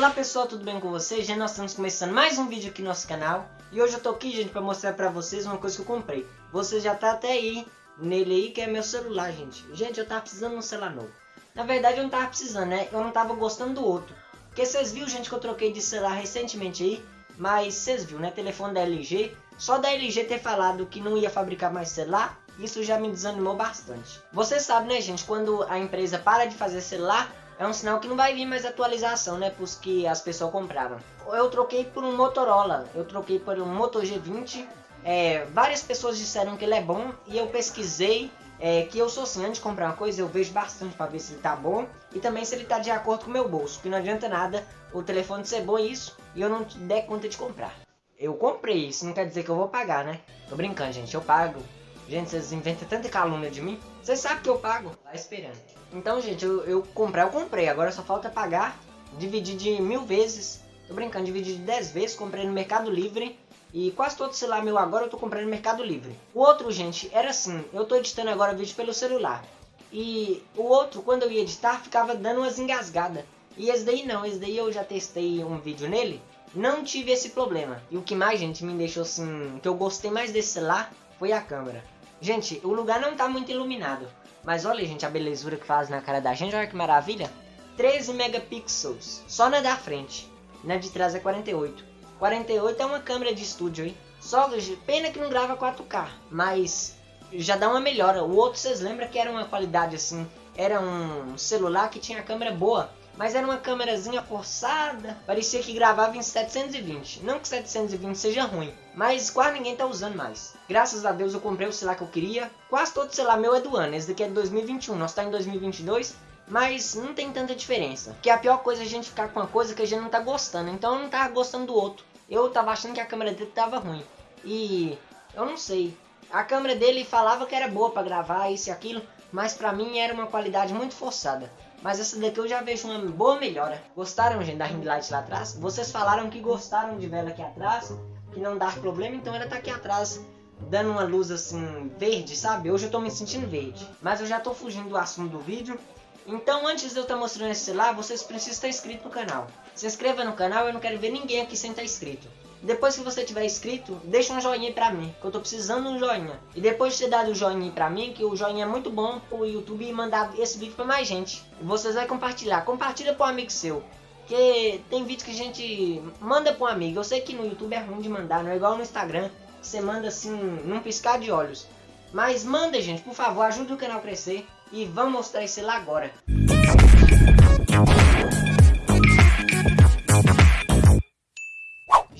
Olá pessoal, tudo bem com vocês? Já nós estamos começando mais um vídeo aqui no nosso canal E hoje eu tô aqui, gente, pra mostrar pra vocês uma coisa que eu comprei Você já tá até aí, nele aí, que é meu celular, gente Gente, eu tava precisando de um celular novo Na verdade eu não tava precisando, né? Eu não tava gostando do outro Porque vocês viram, gente, que eu troquei de celular recentemente aí Mas vocês viram, né? Telefone da LG Só da LG ter falado que não ia fabricar mais celular Isso já me desanimou bastante Vocês sabem, né, gente? Quando a empresa para de fazer celular é um sinal que não vai vir mais atualização, né, para os que as pessoas compraram. Eu troquei por um Motorola, eu troquei por um Moto G20, é, várias pessoas disseram que ele é bom e eu pesquisei é, que eu sou assim, antes de comprar uma coisa eu vejo bastante para ver se ele tá bom e também se ele tá de acordo com o meu bolso, porque não adianta nada o telefone ser bom isso e eu não der conta de comprar. Eu comprei, isso não quer dizer que eu vou pagar, né? Tô brincando, gente, eu pago. Gente, vocês inventam tanta calúnia de mim. Vocês sabem que eu pago. Tá esperando. Então, gente, eu, eu comprei, eu comprei. Agora só falta pagar. Dividir de mil vezes. Tô brincando, dividir de dez vezes. Comprei no Mercado Livre. E quase todo celular meu agora eu tô comprando no Mercado Livre. O outro, gente, era assim. Eu tô editando agora vídeo pelo celular. E o outro, quando eu ia editar, ficava dando umas engasgadas. E esse daí não, esse daí eu já testei um vídeo nele. Não tive esse problema. E o que mais, gente, me deixou assim... Que eu gostei mais desse celular foi a câmera. Gente, o lugar não tá muito iluminado. Mas olha, gente, a belezura que faz na cara da gente. Olha que maravilha. 13 megapixels. Só na da frente. Na de trás é 48. 48 é uma câmera de estúdio, hein? Só pena que não grava 4K. Mas já dá uma melhora. O outro, vocês lembram que era uma qualidade assim. Era um celular que tinha câmera boa. Mas era uma câmerazinha forçada. Parecia que gravava em 720. Não que 720 seja ruim. Mas quase ninguém tá usando mais. Graças a Deus eu comprei o celular que eu queria. Quase todo celular meu é do ano. Esse daqui é de 2021. Nós tá em 2022. Mas não tem tanta diferença. Que a pior coisa é a gente ficar com uma coisa que a gente não tá gostando. Então eu não tava gostando do outro. Eu tava achando que a câmera dele tava ruim. E eu não sei. A câmera dele falava que era boa para gravar isso e aquilo. Mas pra mim era uma qualidade muito forçada. Mas essa daqui eu já vejo uma boa melhora. Gostaram, gente, da ring light lá atrás? Vocês falaram que gostaram de vela aqui atrás, que não dá problema, então ela tá aqui atrás dando uma luz assim verde, sabe? Hoje eu tô me sentindo verde. Mas eu já tô fugindo do assunto do vídeo. Então antes de eu estar tá mostrando esse celular, vocês precisam estar inscrito no canal. Se inscreva no canal, eu não quero ver ninguém aqui sem estar inscrito. Depois que você tiver inscrito, deixa um joinha pra mim, que eu tô precisando de um joinha. E depois de ter dado o joinha pra mim, que o joinha é muito bom pro YouTube mandar esse vídeo pra mais gente. E vocês vão compartilhar. Compartilha pro amigo seu. Que tem vídeo que a gente manda pro um amigo. Eu sei que no YouTube é ruim de mandar, não é igual no Instagram. Você manda assim, num piscar de olhos. Mas manda, gente, por favor, ajude o canal a crescer. E vamos mostrar esse lá agora.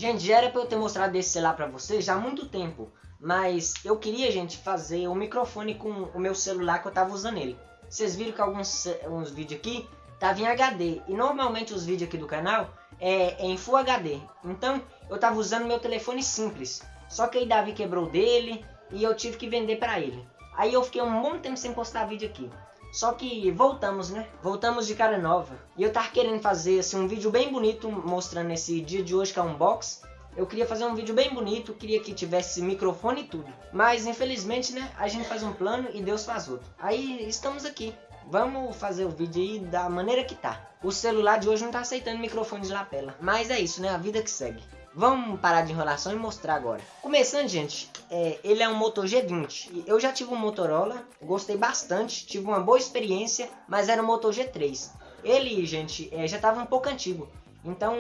Gente, já era pra eu ter mostrado esse celular pra vocês há muito tempo. Mas eu queria, gente, fazer o um microfone com o meu celular que eu tava usando ele. Vocês viram que alguns uns vídeos aqui tava em HD. E normalmente os vídeos aqui do canal é, é em Full HD. Então eu tava usando meu telefone simples. Só que aí Davi quebrou dele e eu tive que vender pra ele. Aí eu fiquei um bom tempo sem postar vídeo aqui. Só que voltamos, né? Voltamos de cara nova. E eu tava querendo fazer assim, um vídeo bem bonito mostrando esse dia de hoje que é um box. Eu queria fazer um vídeo bem bonito, queria que tivesse microfone e tudo. Mas infelizmente, né, a gente faz um plano e Deus faz outro. Aí estamos aqui. Vamos fazer o vídeo aí da maneira que tá. O celular de hoje não tá aceitando microfone de lapela. Mas é isso, né? A vida que segue. Vamos parar de enrolação e mostrar agora. Começando, gente, é, ele é um Moto G20. Eu já tive um Motorola, gostei bastante, tive uma boa experiência, mas era um Moto G3. Ele, gente, é, já estava um pouco antigo. Então,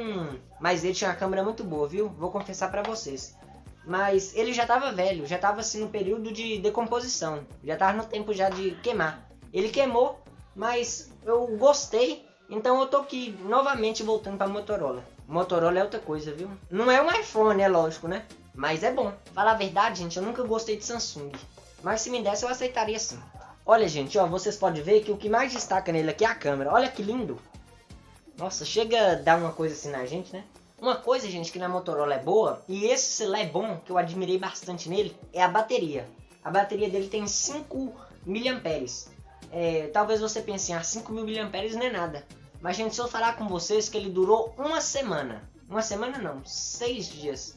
mas ele tinha uma câmera muito boa, viu? Vou confessar para vocês. Mas ele já estava velho, já estava assim no período de decomposição. Já estava no tempo já de queimar. Ele queimou, mas eu gostei. Então eu tô aqui novamente voltando para Motorola. Motorola é outra coisa, viu? Não é um iPhone, é lógico, né? Mas é bom. Falar a verdade, gente, eu nunca gostei de Samsung. Mas se me desse, eu aceitaria sim. Olha, gente, ó, vocês podem ver que o que mais destaca nele aqui é a câmera. Olha que lindo. Nossa, chega a dar uma coisa assim na gente, né? Uma coisa, gente, que na Motorola é boa, e esse celular é bom, que eu admirei bastante nele, é a bateria. A bateria dele tem 5 mAh. É, talvez você pense, ah, 5 mil mAh não é nada. Mas, gente, se eu falar com vocês que ele durou uma semana. Uma semana não, seis dias.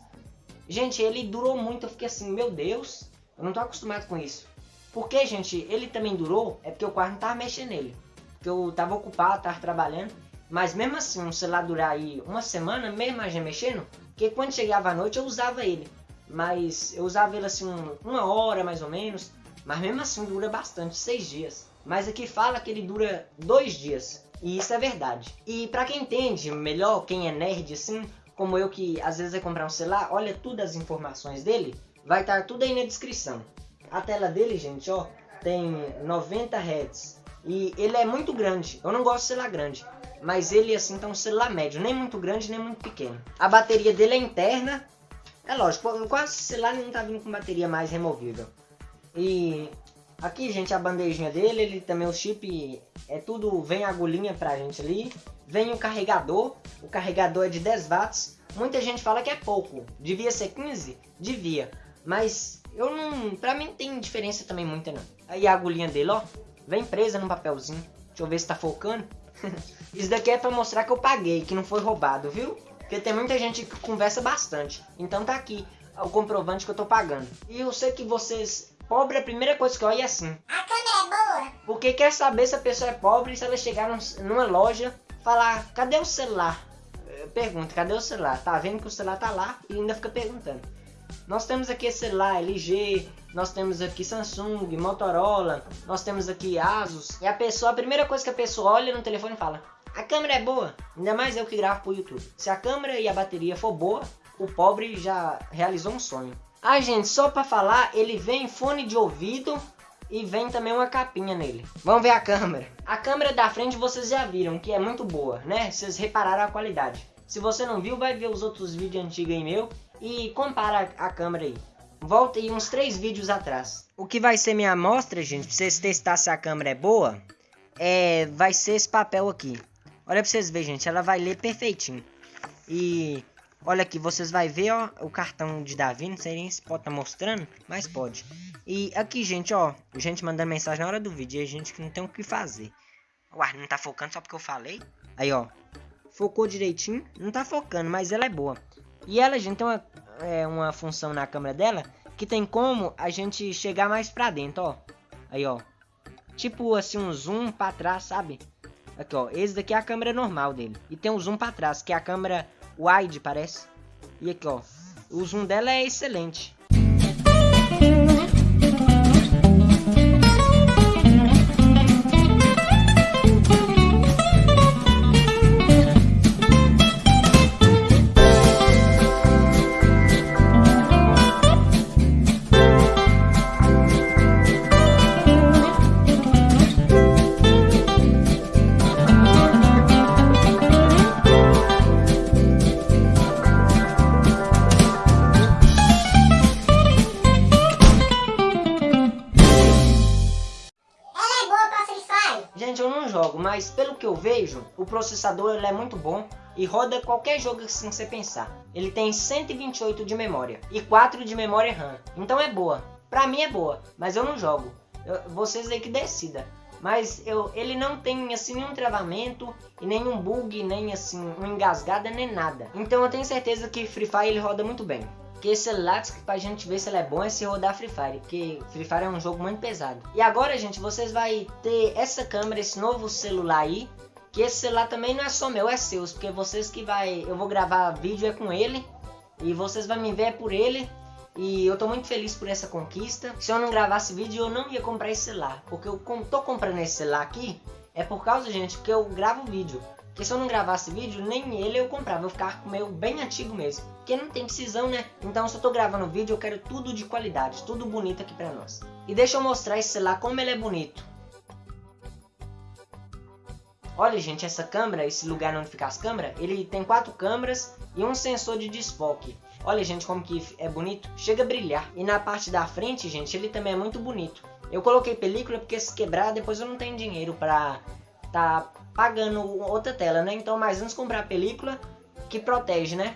Gente, ele durou muito. Eu fiquei assim, meu Deus, eu não tô acostumado com isso. Porque, gente, ele também durou, é porque o quarto não tava mexendo nele. Porque eu tava ocupado, tava trabalhando. Mas mesmo assim, um celular durar aí uma semana, mesmo a gente mexendo, porque quando chegava à noite eu usava ele. Mas eu usava ele assim uma hora mais ou menos. Mas mesmo assim dura bastante, seis dias. Mas aqui fala que ele dura dois dias. E isso é verdade. E para quem entende melhor, quem é nerd assim, como eu que às vezes vai comprar um celular, olha todas as informações dele, vai estar tudo aí na descrição. A tela dele, gente, ó, tem 90 Hz. E ele é muito grande. Eu não gosto de celular grande. Mas ele, assim, tá um celular médio. Nem muito grande, nem muito pequeno. A bateria dele é interna. É lógico, quase celular não tá vindo com bateria mais removível. E aqui, gente, a bandejinha dele, ele também o chip é tudo, vem a agulhinha pra gente ali. Vem o carregador, o carregador é de 10 watts. Muita gente fala que é pouco, devia ser 15? Devia. Mas eu não, pra mim não tem diferença também muita não. Aí a agulhinha dele, ó, vem presa no papelzinho. Deixa eu ver se tá focando. Isso daqui é pra mostrar que eu paguei, que não foi roubado, viu? Porque tem muita gente que conversa bastante. Então tá aqui o comprovante que eu tô pagando. E eu sei que vocês Pobre, a primeira coisa que olha é assim. A câmera é boa. Porque quer saber se a pessoa é pobre, se ela chegar numa loja, falar, cadê o celular? Pergunta, cadê o celular? Tá vendo que o celular tá lá e ainda fica perguntando. Nós temos aqui celular LG, nós temos aqui Samsung, Motorola, nós temos aqui Asus. E a pessoa, a primeira coisa que a pessoa olha no telefone e fala, a câmera é boa. Ainda mais eu que gravo pro YouTube. Se a câmera e a bateria for boa, o pobre já realizou um sonho. Ah, gente, só pra falar, ele vem fone de ouvido e vem também uma capinha nele. Vamos ver a câmera. A câmera da frente vocês já viram que é muito boa, né? Vocês repararam a qualidade. Se você não viu, vai ver os outros vídeos antigos aí meu e compara a câmera aí. Volta aí uns três vídeos atrás. O que vai ser minha amostra, gente, pra vocês testar se a câmera é boa, é, vai ser esse papel aqui. Olha pra vocês verem, gente, ela vai ler perfeitinho. E Olha aqui, vocês vai ver, ó, o cartão de Davi, não sei nem se pode tá mostrando, mas pode. E aqui, gente, ó, gente mandando mensagem na hora do vídeo, e a gente que não tem o que fazer. Uai, não tá focando só porque eu falei? Aí, ó, focou direitinho, não tá focando, mas ela é boa. E ela, gente, tem uma, é, uma função na câmera dela, que tem como a gente chegar mais pra dentro, ó. Aí, ó, tipo assim, um zoom pra trás, sabe? Aqui, ó, esse daqui é a câmera normal dele. E tem um zoom pra trás, que é a câmera wide, parece. E aqui, ó. O zoom dela é excelente. Mas pelo que eu vejo, o processador ele é muito bom e roda qualquer jogo que você pensar. Ele tem 128 de memória e 4 de memória RAM, então é boa. Pra mim é boa, mas eu não jogo. Eu, vocês aí que decida. Mas eu, ele não tem assim nenhum travamento e nenhum bug, nem assim uma engasgada nem nada. Então eu tenho certeza que Free Fire ele roda muito bem. Porque esse celular, pra gente ver se ele é bom, é se rodar Free Fire. Porque Free Fire é um jogo muito pesado. E agora, gente, vocês vai ter essa câmera, esse novo celular aí. Que esse celular também não é só meu, é seu. Porque vocês que vai... Eu vou gravar vídeo é com ele. E vocês vão me ver por ele. E eu tô muito feliz por essa conquista. Se eu não gravasse vídeo, eu não ia comprar esse celular. Porque eu tô comprando esse celular aqui, é por causa, gente, que eu gravo vídeo. Porque se eu não gravasse vídeo, nem ele eu comprava. Eu ficava com o meu bem antigo mesmo. Porque não tem precisão, né? Então se eu tô gravando vídeo, eu quero tudo de qualidade. Tudo bonito aqui pra nós. E deixa eu mostrar esse celular como ele é bonito. Olha, gente, essa câmera, esse lugar onde fica as câmeras, ele tem quatro câmeras e um sensor de desfoque. Olha, gente, como que é bonito. Chega a brilhar. E na parte da frente, gente, ele também é muito bonito. Eu coloquei película porque se quebrar, depois eu não tenho dinheiro pra tá pagando outra tela, né? Então, mais antes comprar a película que protege, né?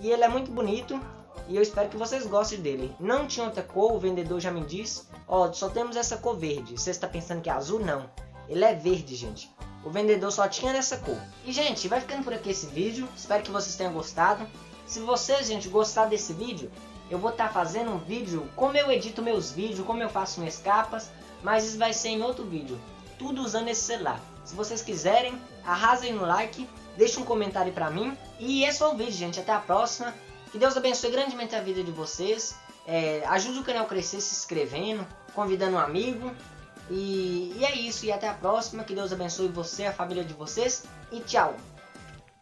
E ele é muito bonito e eu espero que vocês gostem dele. Não tinha outra cor, o vendedor já me disse. Ó, só temos essa cor verde. Você está pensando que é azul? Não. Ele é verde, gente. O vendedor só tinha nessa cor. E, gente, vai ficando por aqui esse vídeo. Espero que vocês tenham gostado. Se vocês, gente, gostar desse vídeo, eu vou estar tá fazendo um vídeo como eu edito meus vídeos, como eu faço minhas capas. Mas isso vai ser em outro vídeo. Tudo usando esse celular. Se vocês quiserem, arrasem no like, deixe um comentário pra mim. E esse foi o vídeo, gente. Até a próxima. Que Deus abençoe grandemente a vida de vocês. É, ajude o canal a crescer se inscrevendo, convidando um amigo. E, e é isso. E até a próxima. Que Deus abençoe você, a família de vocês. E tchau.